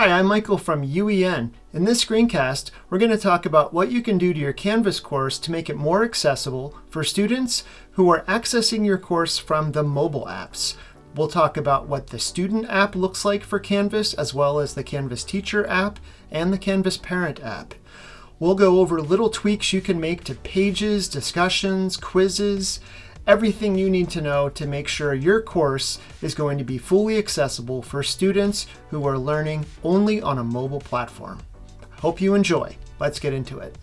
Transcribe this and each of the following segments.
Hi, I'm Michael from UEN. In this screencast, we're going to talk about what you can do to your Canvas course to make it more accessible for students who are accessing your course from the mobile apps. We'll talk about what the student app looks like for Canvas, as well as the Canvas teacher app and the Canvas parent app. We'll go over little tweaks you can make to pages, discussions, quizzes, everything you need to know to make sure your course is going to be fully accessible for students who are learning only on a mobile platform. Hope you enjoy. Let's get into it.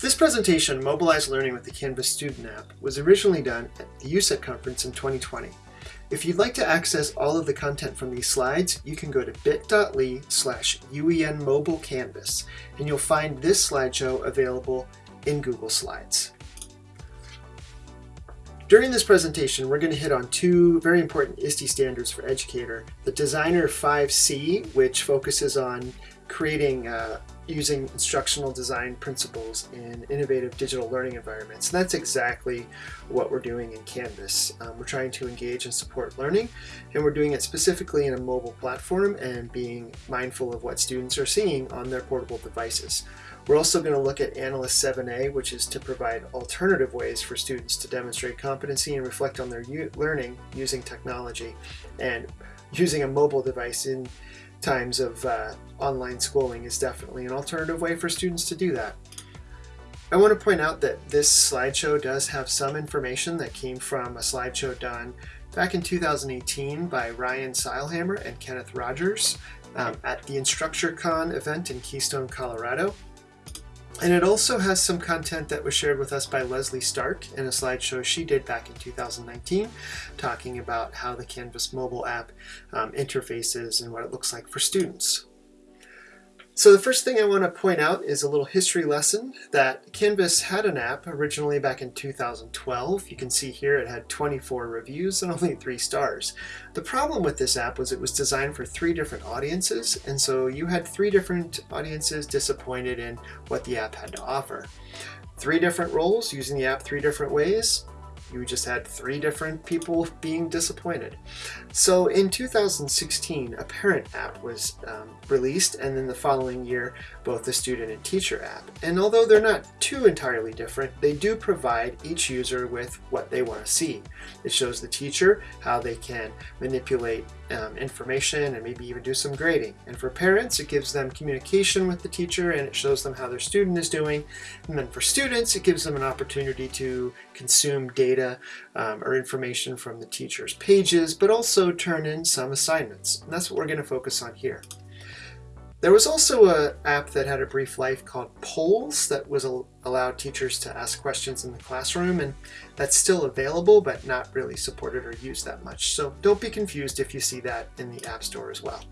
This presentation, Mobilize Learning with the Canvas Student App, was originally done at the UCET conference in 2020. If you'd like to access all of the content from these slides, you can go to bit.ly slash UEN Mobile Canvas, and you'll find this slideshow available in Google Slides. During this presentation, we're going to hit on two very important ISTE standards for Educator. The Designer 5C, which focuses on creating uh, using instructional design principles in innovative digital learning environments. And that's exactly what we're doing in Canvas. Um, we're trying to engage and support learning, and we're doing it specifically in a mobile platform and being mindful of what students are seeing on their portable devices. We're also going to look at Analyst 7a, which is to provide alternative ways for students to demonstrate competency and reflect on their learning using technology and using a mobile device in times of uh, online schooling is definitely an alternative way for students to do that. I want to point out that this slideshow does have some information that came from a slideshow done back in 2018 by Ryan Seilhamer and Kenneth Rogers um, at the InstructureCon event in Keystone, Colorado. And it also has some content that was shared with us by Leslie Stark in a slideshow she did back in 2019, talking about how the Canvas mobile app um, interfaces and what it looks like for students. So the first thing I want to point out is a little history lesson that Canvas had an app originally back in 2012. You can see here it had 24 reviews and only three stars. The problem with this app was it was designed for three different audiences and so you had three different audiences disappointed in what the app had to offer. Three different roles using the app three different ways, you just had three different people being disappointed. So in 2016, a parent app was um, released, and then the following year, both the student and teacher app. And although they're not too entirely different, they do provide each user with what they want to see. It shows the teacher how they can manipulate um, information and maybe even do some grading. And for parents, it gives them communication with the teacher and it shows them how their student is doing. And then for students, it gives them an opportunity to consume data um, or information from the teacher's pages, but also turn in some assignments. And that's what we're going to focus on here. There was also an app that had a brief life called Polls that was allowed teachers to ask questions in the classroom and that's still available but not really supported or used that much. So don't be confused if you see that in the App Store as well.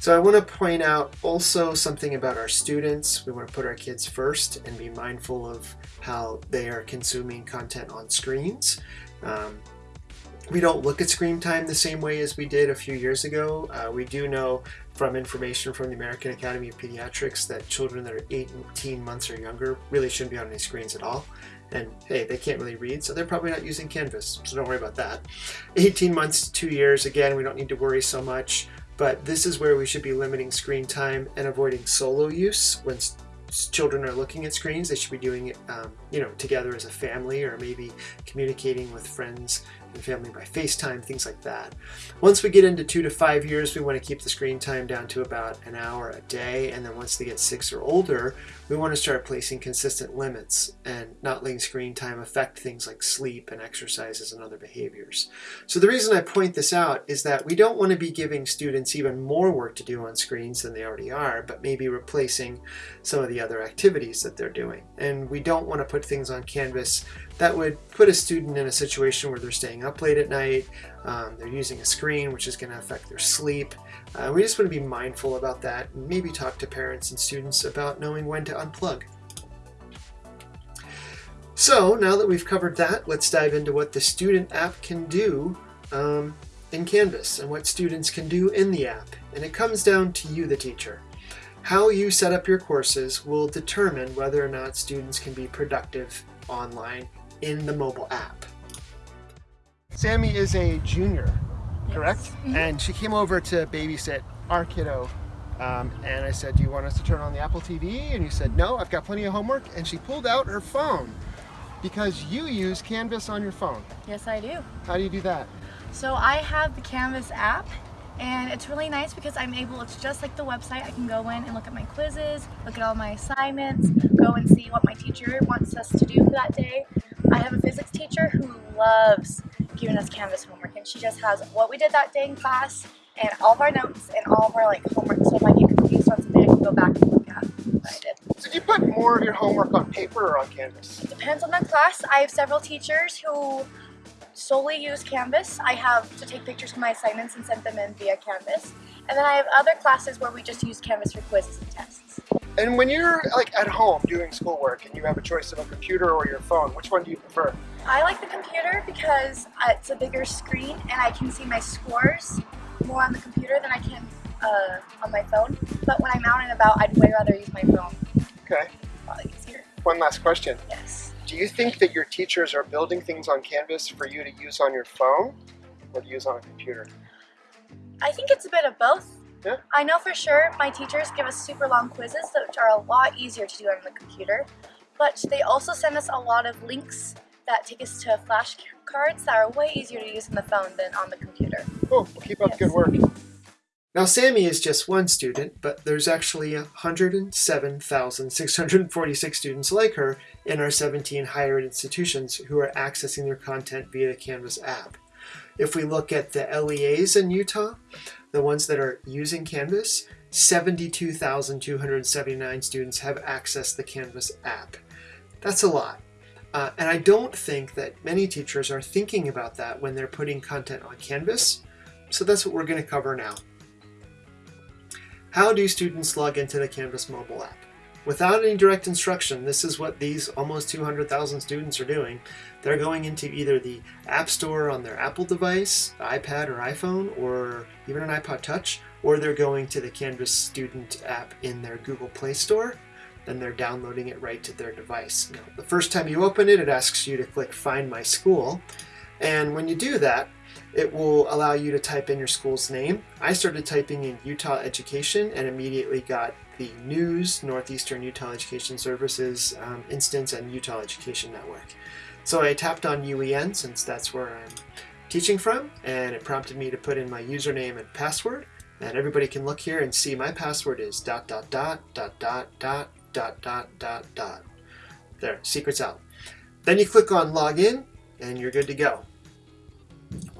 So I want to point out also something about our students. We want to put our kids first and be mindful of how they are consuming content on screens. Um, we don't look at screen time the same way as we did a few years ago. Uh, we do know from information from the American Academy of Pediatrics that children that are 18 months or younger really shouldn't be on any screens at all. And hey, they can't really read, so they're probably not using Canvas, so don't worry about that. 18 months to two years, again, we don't need to worry so much, but this is where we should be limiting screen time and avoiding solo use when children are looking at screens. They should be doing it, um, you know, together as a family or maybe communicating with friends and family by FaceTime, things like that. Once we get into two to five years, we want to keep the screen time down to about an hour a day. And then once they get six or older, we want to start placing consistent limits and not letting screen time affect things like sleep and exercises and other behaviors. So the reason I point this out is that we don't want to be giving students even more work to do on screens than they already are, but maybe replacing some of the other activities that they're doing. And we don't want to put things on Canvas that would put a student in a situation where they're staying up late at night, um, they're using a screen, which is going to affect their sleep. Uh, we just want to be mindful about that and maybe talk to parents and students about knowing when to unplug. So now that we've covered that, let's dive into what the student app can do um, in Canvas and what students can do in the app. And it comes down to you, the teacher. How you set up your courses will determine whether or not students can be productive online in the mobile app. Sammy is a junior, correct? Yes. Mm -hmm. And she came over to babysit our kiddo Um, and I said, do you want us to turn on the Apple TV? And you said, no, I've got plenty of homework. And she pulled out her phone because you use Canvas on your phone. Yes, I do. How do you do that? So I have the Canvas app and it's really nice because I'm able, it's just like the website, I can go in and look at my quizzes, look at all my assignments, go and see what my teacher wants us to do for that day. I have a physics teacher who loves giving us Canvas homework and she just has what we did that day in class and all of our notes and all of our like homework so if I get confused on something I can go back and look at what I did. So do you put more of your homework on paper or on Canvas? It depends on the class. I have several teachers who solely use Canvas. I have to take pictures of my assignments and send them in via Canvas. And then I have other classes where we just use Canvas for quizzes and tests. And when you're like at home doing schoolwork and you have a choice of a computer or your phone, which one do you prefer? I like the computer because uh, it's a bigger screen and I can see my scores more on the computer than I can uh, on my phone. But when I'm out and about, I'd way rather use my phone. Okay. Probably easier. One last question. Yes. Do you think that your teachers are building things on Canvas for you to use on your phone or to use on a computer? I think it's a bit of both. Yeah. I know for sure my teachers give us super long quizzes which are a lot easier to do on the computer, but they also send us a lot of links that take us to flashcards that are way easier to use on the phone than on the computer. Cool. Well, keep up Yes. the good work. Now, Sammy is just one student, but there's actually 107,646 students like her in our 17 higher ed institutions who are accessing their content via the Canvas app. If we look at the LEAs in Utah, the ones that are using Canvas, 72,279 students have accessed the Canvas app. That's a lot. Uh, and I don't think that many teachers are thinking about that when they're putting content on Canvas. So that's what we're going to cover now. How do students log into the Canvas mobile app? Without any direct instruction, this is what these almost 200,000 students are doing. They're going into either the App Store on their Apple device, iPad or iPhone, or even an iPod Touch, or they're going to the Canvas student app in their Google Play Store. Then they're downloading it right to their device. Now, the first time you open it, it asks you to click Find My School. And when you do that, it will allow you to type in your school's name. I started typing in Utah Education and immediately got the News, Northeastern Utah Education Services um, instance, and Utah Education Network. So I tapped on UEN since that's where I'm teaching from, and it prompted me to put in my username and password. And everybody can look here and see my password is dot dot dot dot dot dot dot dot dot dot. There, secret's out. Then you click on login and you're good to go.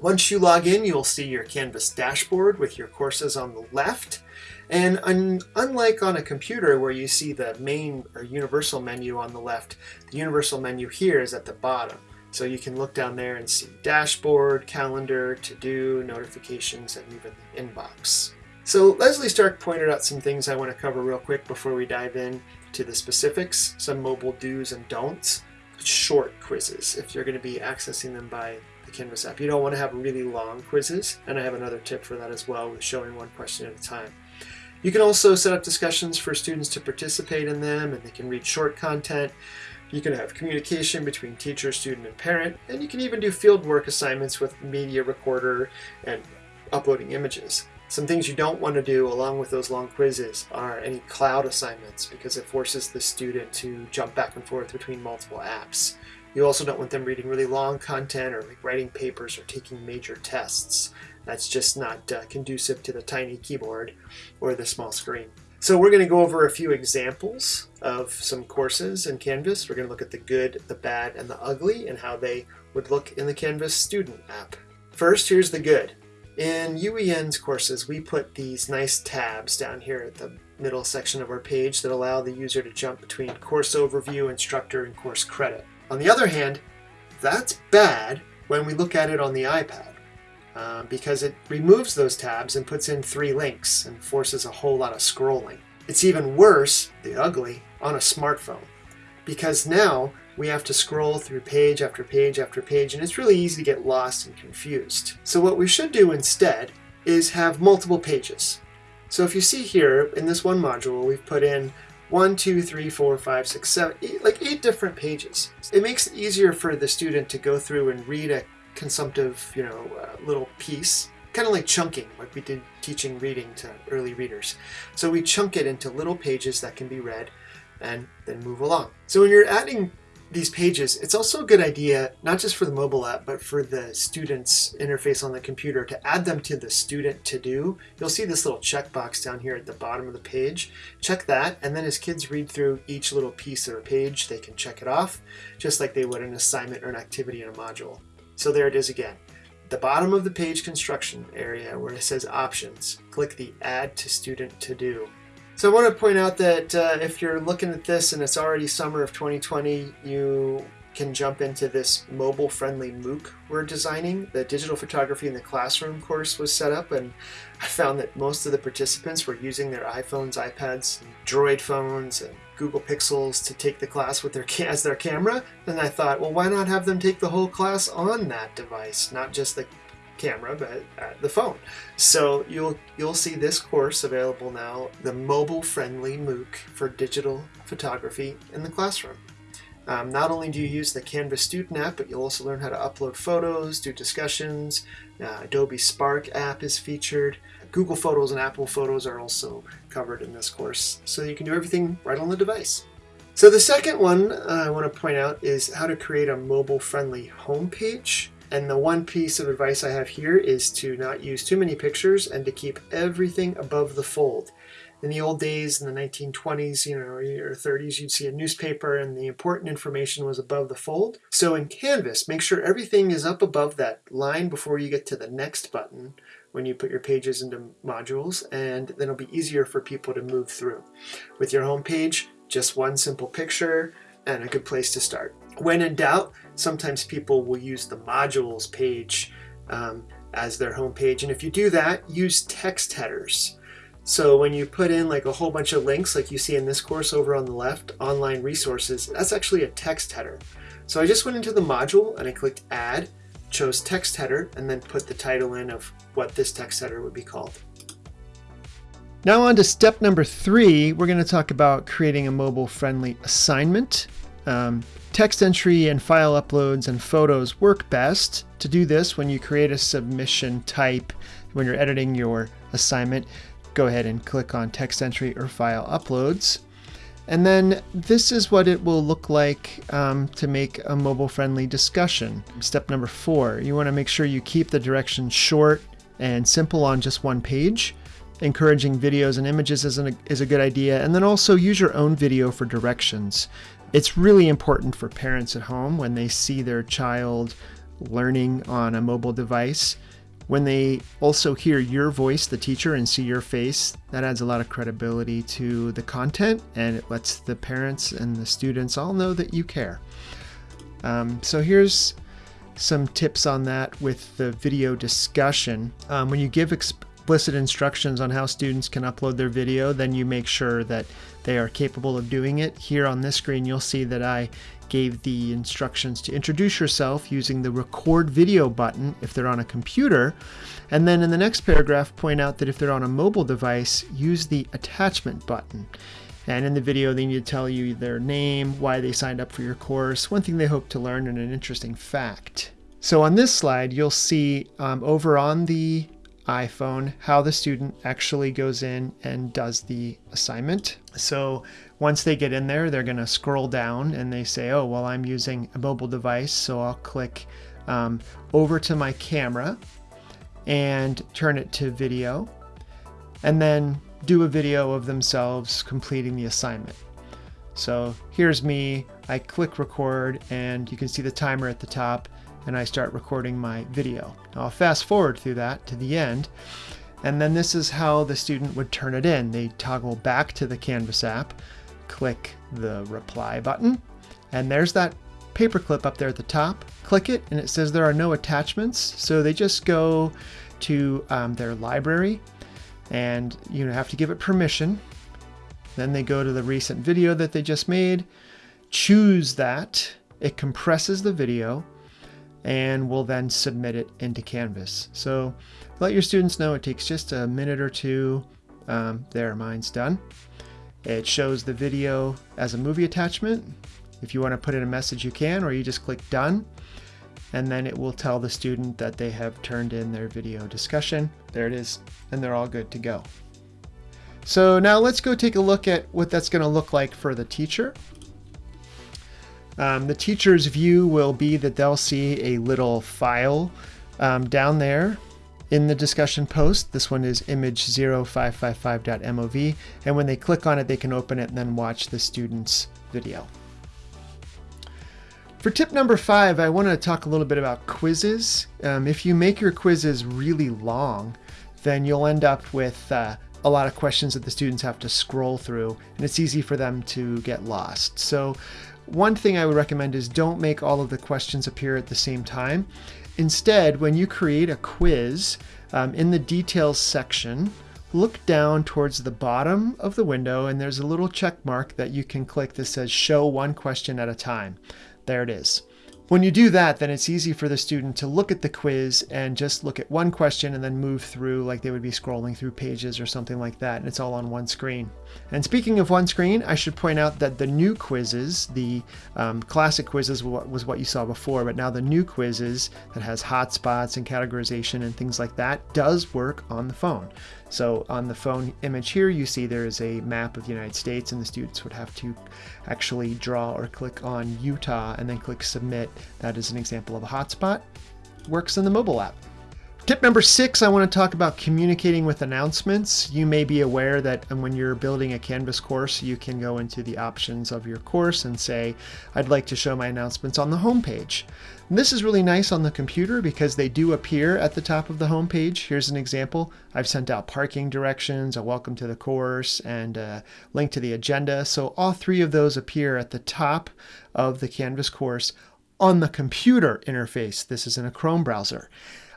Once you log in, you'll see your Canvas dashboard with your courses on the left. And un unlike on a computer where you see the main or universal menu on the left, the universal menu here is at the bottom. So you can look down there and see dashboard, calendar, to-do, notifications, and even the inbox. So Leslie Stark pointed out some things I want to cover real quick before we dive in to the specifics, some mobile do's and don'ts, short quizzes if you're going to be accessing them by the Canvas app. You don't want to have really long quizzes, and I have another tip for that as well with showing one question at a time. You can also set up discussions for students to participate in them, and they can read short content. You can have communication between teacher, student, and parent, and you can even do fieldwork assignments with media recorder and uploading images. Some things you don't want to do along with those long quizzes are any cloud assignments because it forces the student to jump back and forth between multiple apps. You also don't want them reading really long content or like writing papers or taking major tests. That's just not uh, conducive to the tiny keyboard or the small screen. So we're going to go over a few examples of some courses in Canvas. We're going to look at the good, the bad, and the ugly and how they would look in the Canvas student app. First, here's the good. In UEN's courses, we put these nice tabs down here at the middle section of our page that allow the user to jump between course overview, instructor, and course credit. On the other hand, that's bad when we look at it on the iPad uh, because it removes those tabs and puts in three links and forces a whole lot of scrolling. It's even worse, the ugly, on a smartphone because now we have to scroll through page after page after page and it's really easy to get lost and confused. So what we should do instead is have multiple pages. So if you see here in this one module we've put in one, two, three, four, five, six, seven, eight, like eight different pages. It makes it easier for the student to go through and read a consumptive, you know, uh, little piece kind of like chunking, like we did teaching reading to early readers. So we chunk it into little pages that can be read and then move along. So when you're adding these pages, it's also a good idea, not just for the mobile app, but for the student's interface on the computer to add them to the student to do. You'll see this little checkbox down here at the bottom of the page. Check that, and then as kids read through each little piece of a page, they can check it off, just like they would an assignment or an activity in a module. So there it is again. The bottom of the page construction area where it says options, click the add to student to do. So I want to point out that uh, if you're looking at this and it's already summer of 2020, you can jump into this mobile-friendly MOOC we're designing. The digital photography in the classroom course was set up and I found that most of the participants were using their iPhones, iPads, Droid phones, and Google Pixels to take the class with their as their camera. And I thought, well, why not have them take the whole class on that device, not just the camera, but at the phone. So you'll you'll see this course available now, the mobile-friendly MOOC for digital photography in the classroom. Um, not only do you use the Canvas student app, but you'll also learn how to upload photos, do discussions. Uh, Adobe Spark app is featured. Google Photos and Apple Photos are also covered in this course. So you can do everything right on the device. So the second one uh, I want to point out is how to create a mobile-friendly homepage. And the one piece of advice I have here is to not use too many pictures and to keep everything above the fold. In the old days, in the 1920s, you know, or 30s, you'd see a newspaper and the important information was above the fold. So in Canvas, make sure everything is up above that line before you get to the next button when you put your pages into modules, and then it'll be easier for people to move through. With your home page, just one simple picture and a good place to start. When in doubt, sometimes people will use the modules page um, as their home page. And if you do that, use text headers. So when you put in like a whole bunch of links like you see in this course over on the left, online resources, that's actually a text header. So I just went into the module and I clicked add, chose text header, and then put the title in of what this text header would be called. Now on to step number three, we're going to talk about creating a mobile friendly assignment. Um, text entry and file uploads and photos work best. To do this, when you create a submission type, when you're editing your assignment, go ahead and click on text entry or file uploads. And then this is what it will look like um, to make a mobile friendly discussion. Step number four, you want to make sure you keep the directions short and simple on just one page. Encouraging videos and images is, an, is a good idea. And then also use your own video for directions. It's really important for parents at home when they see their child learning on a mobile device. When they also hear your voice, the teacher, and see your face, that adds a lot of credibility to the content and it lets the parents and the students all know that you care. Um, so here's some tips on that with the video discussion. Um, when you give explicit instructions on how students can upload their video, then you make sure that they are capable of doing it. Here on this screen, you'll see that I gave the instructions to introduce yourself using the record video button if they're on a computer. And then in the next paragraph, point out that if they're on a mobile device, use the attachment button. And in the video, they need to tell you their name, why they signed up for your course, one thing they hope to learn, and an interesting fact. So on this slide, you'll see um, over on the iPhone how the student actually goes in and does the assignment. So once they get in there, they're going to scroll down and they say, oh, well, I'm using a mobile device. So I'll click um, over to my camera and turn it to video and then do a video of themselves completing the assignment. So here's me, I click record and you can see the timer at the top and I start recording my video. Now I'll fast forward through that to the end and then this is how the student would turn it in. They toggle back to the Canvas app, click the reply button, and there's that paperclip up there at the top. Click it and it says there are no attachments. So they just go to um, their library and you have to give it permission. Then they go to the recent video that they just made, choose that, it compresses the video, and we'll then submit it into Canvas. So let your students know it takes just a minute or two. Um, there, mine's done. It shows the video as a movie attachment. If you want to put in a message, you can, or you just click done. and then it will tell the student that they have turned in their video discussion. There it is, and they're all good to go. So now let's go take a look at what that's going to look like for the teacher. Um, the teacher's view will be that they'll see a little file um, down there in the discussion post. This one is image 0555.mov. And when they click on it, they can open it and then watch the student's video. For tip number five, I want to talk a little bit about quizzes. Um, if you make your quizzes really long, then you'll end up with uh, a lot of questions that the students have to scroll through, and it's easy for them to get lost. So one thing I would recommend is don't make all of the questions appear at the same time. Instead, when you create a quiz, um, in the details section, look down towards the bottom of the window and there's a little check mark that you can click that says show one question at a time. There it is. When you do that, then it's easy for the student to look at the quiz and just look at one question and then move through like they would be scrolling through pages or something like that, and it's all on one screen. And speaking of one screen, I should point out that the new quizzes, the um, classic quizzes was what you saw before, but now the new quizzes that has hotspots and categorization and things like that does work on the phone. So on the phone image here, you see there is a map of the United States and the students would have to actually draw or click on Utah and then click submit. That is an example of a hotspot. Works in the mobile app. Tip number six, I want to talk about communicating with announcements. You may be aware that um, when you're building a Canvas course, you can go into the options of your course and say, I'd like to show my announcements on the homepage. And this is really nice on the computer because they do appear at the top of the homepage. Here's an example. I've sent out parking directions, a welcome to the course, and a link to the agenda. So all three of those appear at the top of the Canvas course on the computer interface. This is in a Chrome browser.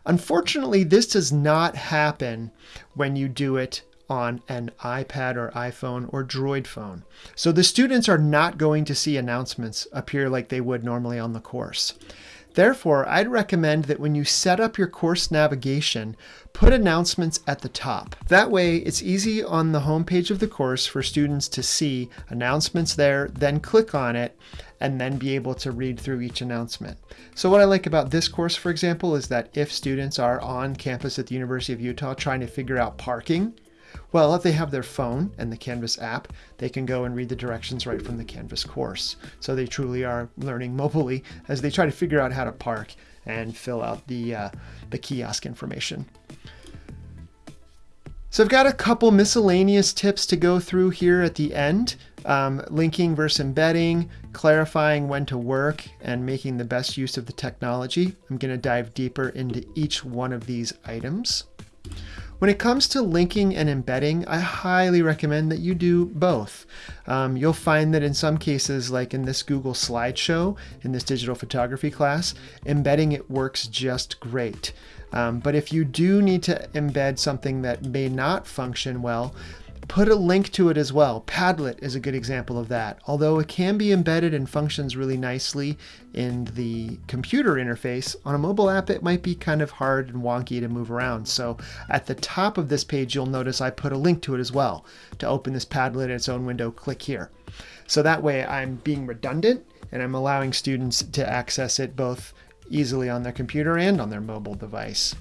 Unfortunately, this does not happen when you do it on an iPad or iPhone or Droid phone. So the students are not going to see announcements appear like they would normally on the course. Therefore, I'd recommend that when you set up your course navigation, put announcements at the top. That way, it's easy on the homepage of the course for students to see announcements there, then click on it, and then be able to read through each announcement. So what I like about this course, for example, is that if students are on campus at the University of Utah trying to figure out parking, well, if they have their phone and the Canvas app, they can go and read the directions right from the Canvas course. So they truly are learning mobilely as they try to figure out how to park and fill out the, uh, the kiosk information. So I've got a couple miscellaneous tips to go through here at the end. Um, linking versus embedding, clarifying when to work, and making the best use of the technology. I'm going to dive deeper into each one of these items. When it comes to linking and embedding, I highly recommend that you do both. Um, you'll find that in some cases, like in this Google slideshow, in this digital photography class, embedding it works just great. Um, but if you do need to embed something that may not function well, put a link to it as well. Padlet is a good example of that. Although it can be embedded and functions really nicely in the computer interface, on a mobile app it might be kind of hard and wonky to move around. So at the top of this page you'll notice I put a link to it as well. To open this Padlet in its own window, click here. So that way I'm being redundant and I'm allowing students to access it both easily on their computer and on their mobile device.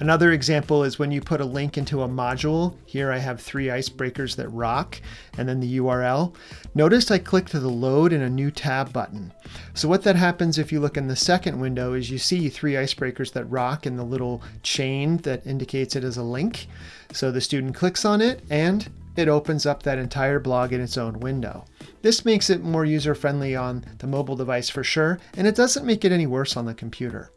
Another example is when you put a link into a module. Here I have three icebreakers that rock and then the URL. Notice I clicked the load in a new tab button. So what that happens if you look in the second window is you see three icebreakers that rock in the little chain that indicates it as a link. So the student clicks on it and it opens up that entire blog in its own window. This makes it more user-friendly on the mobile device for sure, and it doesn't make it any worse on the computer.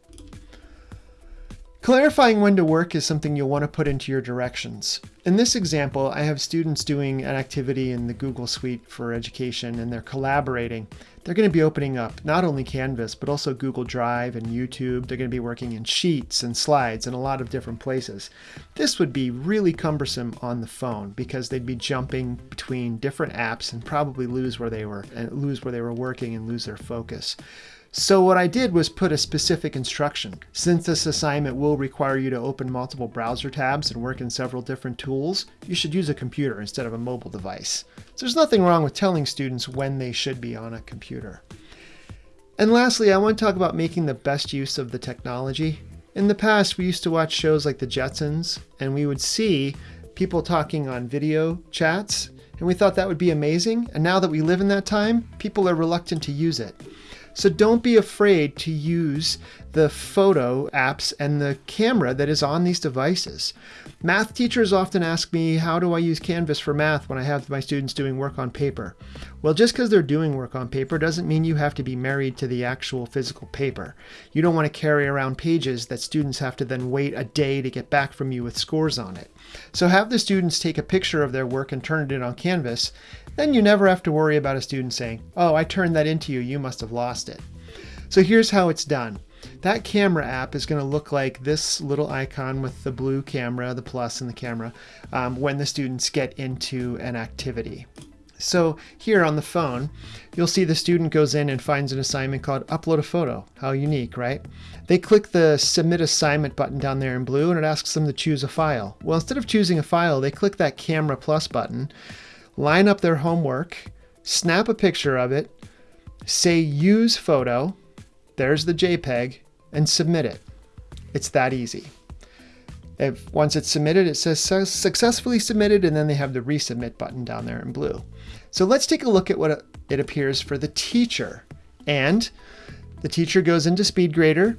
Clarifying when to work is something you'll want to put into your directions. In this example, I have students doing an activity in the Google Suite for Education and they're collaborating. They're going to be opening up not only Canvas, but also Google Drive and YouTube. They're going to be working in Sheets and Slides and a lot of different places. This would be really cumbersome on the phone because they'd be jumping between different apps and probably lose where they were and lose where they were working and lose their focus. So what I did was put a specific instruction. Since this assignment will require you to open multiple browser tabs and work in several different tools, you should use a computer instead of a mobile device. So there's nothing wrong with telling students when they should be on a computer. And lastly, I want to talk about making the best use of the technology. In the past, we used to watch shows like The Jetsons, and we would see people talking on video chats, and we thought that would be amazing. And now that we live in that time, people are reluctant to use it. So don't be afraid to use the photo apps and the camera that is on these devices. Math teachers often ask me, how do I use Canvas for math when I have my students doing work on paper? Well, just because they're doing work on paper doesn't mean you have to be married to the actual physical paper. You don't want to carry around pages that students have to then wait a day to get back from you with scores on it. So have the students take a picture of their work and turn it in on Canvas. Then you never have to worry about a student saying, oh, I turned that into you, you must have lost it. So here's how it's done. That camera app is going to look like this little icon with the blue camera, the plus in the camera, um, when the students get into an activity. So here on the phone, you'll see the student goes in and finds an assignment called upload a photo. How unique, right? They click the submit assignment button down there in blue and it asks them to choose a file. Well, instead of choosing a file, they click that camera plus button, line up their homework, snap a picture of it, say use photo, there's the JPEG, and submit it. It's that easy. If once it's submitted, it says successfully submitted, and then they have the resubmit button down there in blue. So let's take a look at what it appears for the teacher. And the teacher goes into SpeedGrader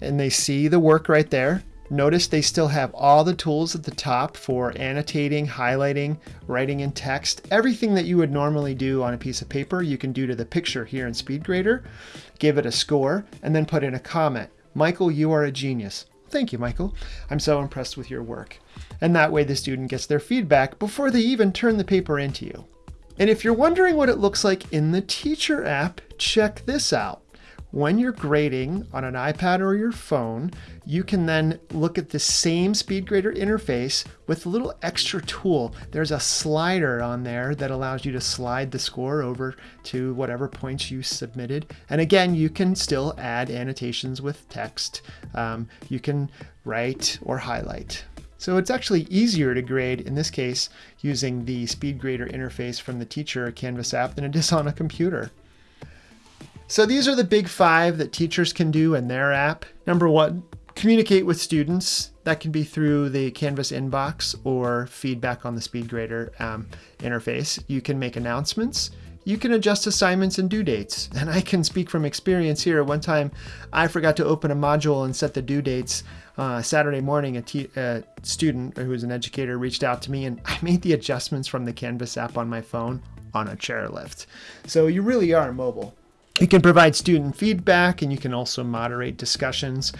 and they see the work right there. Notice they still have all the tools at the top for annotating, highlighting, writing in text. Everything that you would normally do on a piece of paper, you can do to the picture here in SpeedGrader. Give it a score and then put in a comment. Michael, you are a genius. Thank you, Michael. I'm so impressed with your work. And that way the student gets their feedback before they even turn the paper into you. And if you're wondering what it looks like in the teacher app, check this out. When you're grading on an iPad or your phone, you can then look at the same SpeedGrader interface with a little extra tool. There's a slider on there that allows you to slide the score over to whatever points you submitted. And again, you can still add annotations with text. Um, you can write or highlight. So it's actually easier to grade, in this case, using the SpeedGrader interface from the teacher Canvas app than it is on a computer. So these are the big five that teachers can do in their app. Number one, communicate with students. That can be through the Canvas inbox or feedback on the SpeedGrader um, interface. You can make announcements. You can adjust assignments and due dates. And I can speak from experience here. One time I forgot to open a module and set the due dates. Uh, Saturday morning, a, student who was an educator reached out to me and I made the adjustments from the Canvas app on my phone on a chairlift. So you really are mobile. You can provide student feedback and you can also moderate discussions.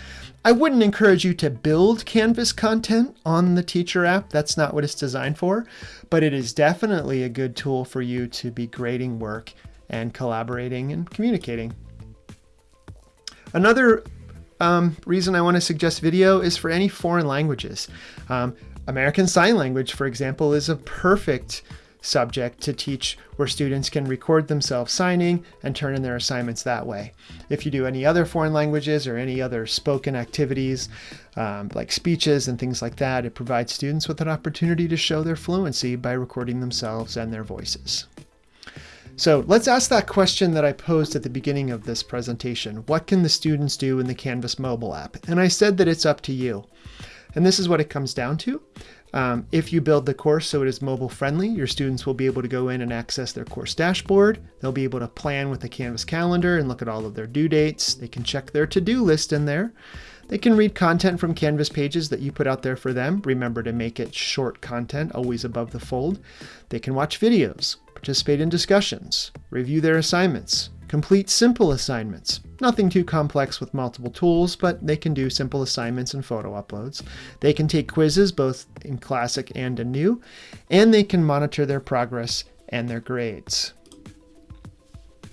I wouldn't encourage you to build Canvas content on the teacher app. That's not what it's designed for, but it is definitely a good tool for you to be grading work and collaborating and communicating. Another um, reason I want to suggest video is for any foreign languages. Um, American Sign Language, for example, is a perfect subject to teach where students can record themselves signing and turn in their assignments that way. If you do any other foreign languages or any other spoken activities um, like speeches and things like that, it provides students with an opportunity to show their fluency by recording themselves and their voices. So let's ask that question that I posed at the beginning of this presentation. What can the students do in the Canvas mobile app? And I said that it's up to you. And this is what it comes down to. Um, if you build the course so it is mobile friendly, your students will be able to go in and access their course dashboard. They'll be able to plan with the Canvas calendar and look at all of their due dates. They can check their to-do list in there. They can read content from Canvas pages that you put out there for them. Remember to make it short content, always above the fold. They can watch videos, participate in discussions, review their assignments, complete simple assignments. Nothing too complex with multiple tools, but they can do simple assignments and photo uploads. They can take quizzes both in Classic and in New, and they can monitor their progress and their grades.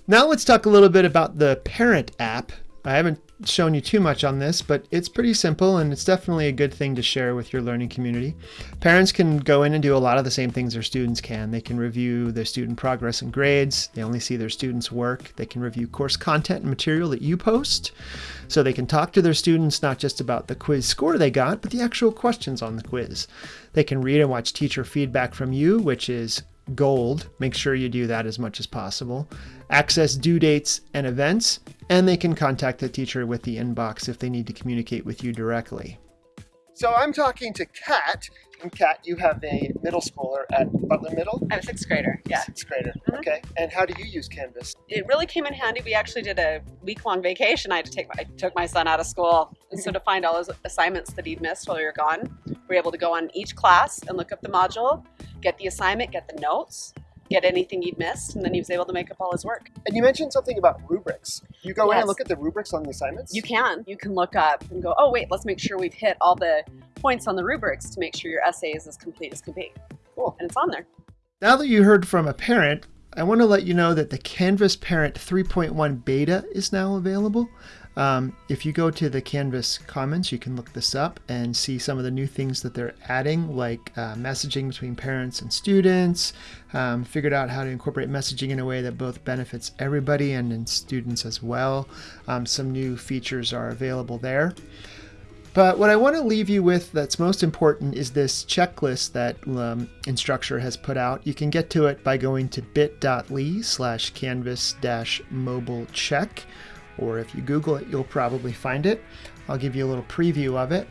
Now let's talk a little bit about the parent app. I haven't shown you too much on this, but it's pretty simple and it's definitely a good thing to share with your learning community. Parents can go in and do a lot of the same things their students can. They can review their student progress and grades. They only see their students' work. They can review course content and material that you post. So they can talk to their students not just about the quiz score they got, but the actual questions on the quiz. They can read and watch teacher feedback from you, which is gold. Make sure you do that as much as possible. Access due dates and events, and they can contact the teacher with the inbox if they need to communicate with you directly. So I'm talking to Kat, and Kat, you have a middle schooler at Butler Middle? I'm a sixth grader, yeah. Sixth grader, mm -hmm. okay. And how do you use Canvas? It really came in handy. We actually did a week-long vacation. I had to take my, I took my son out of school. And so to find all his assignments that he'd missed while we were gone, we were able to go on each class and look up the module, get the assignment, get the notes, get anything he'd missed, and then he was able to make up all his work. And you mentioned something about rubrics. You go yes. in and look at the rubrics on the assignments? You can. You can look up and go, oh wait, let's make sure we've hit all the points on the rubrics to make sure your essay is as complete as can be. Cool. And it's on there. Now that you heard from a parent, I want to let you know that the Canvas Parent 3.1 beta is now available. Um, if you go to the Canvas comments, you can look this up and see some of the new things that they're adding, like uh, messaging between parents and students, um, figured out how to incorporate messaging in a way that both benefits everybody and, students as well. Um, some new features are available there. But what I want to leave you with that's most important is this checklist that um, Instructure has put out. You can get to it by going to bit.ly slash canvas dash mobile check or if you Google it, you'll probably find it. I'll give you a little preview of it.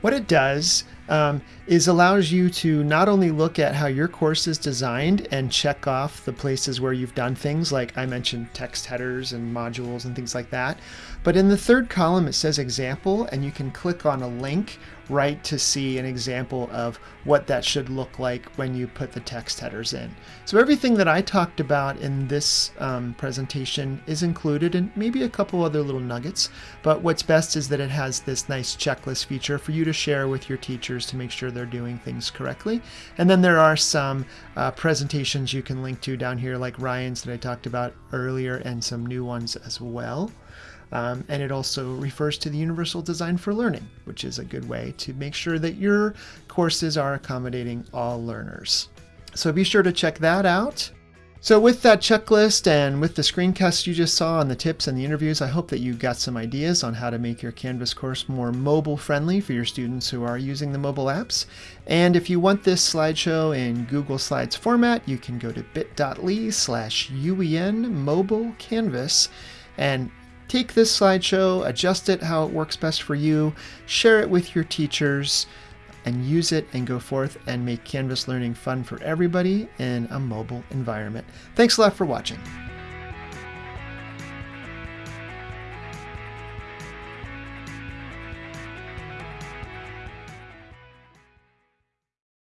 What it does um, is allows you to not only look at how your course is designed and check off the places where you've done things like I mentioned text headers and modules and things like that, but in the third column it says example and you can click on a link right to see an example of what that should look like when you put the text headers in. So everything that I talked about in this um, presentation is included and maybe a couple other little nuggets, but what's best is that it has this nice checklist feature for you to share with your teachers to make sure they're doing things correctly. And then there are some uh, presentations you can link to down here like Ryan's that I talked about earlier and some new ones as well. Um, and it also refers to the Universal Design for Learning, which is a good way to make sure that your courses are accommodating all learners. So be sure to check that out. So with that checklist and with the screencast you just saw on the tips and the interviews, I hope that you got some ideas on how to make your Canvas course more mobile friendly for your students who are using the mobile apps. And if you want this slideshow in Google Slides format, you can go to bit.ly slash UEN mobile canvas and Take this slideshow, adjust it how it works best for you, share it with your teachers, and use it and go forth and make Canvas learning fun for everybody in a mobile environment. Thanks a lot for watching.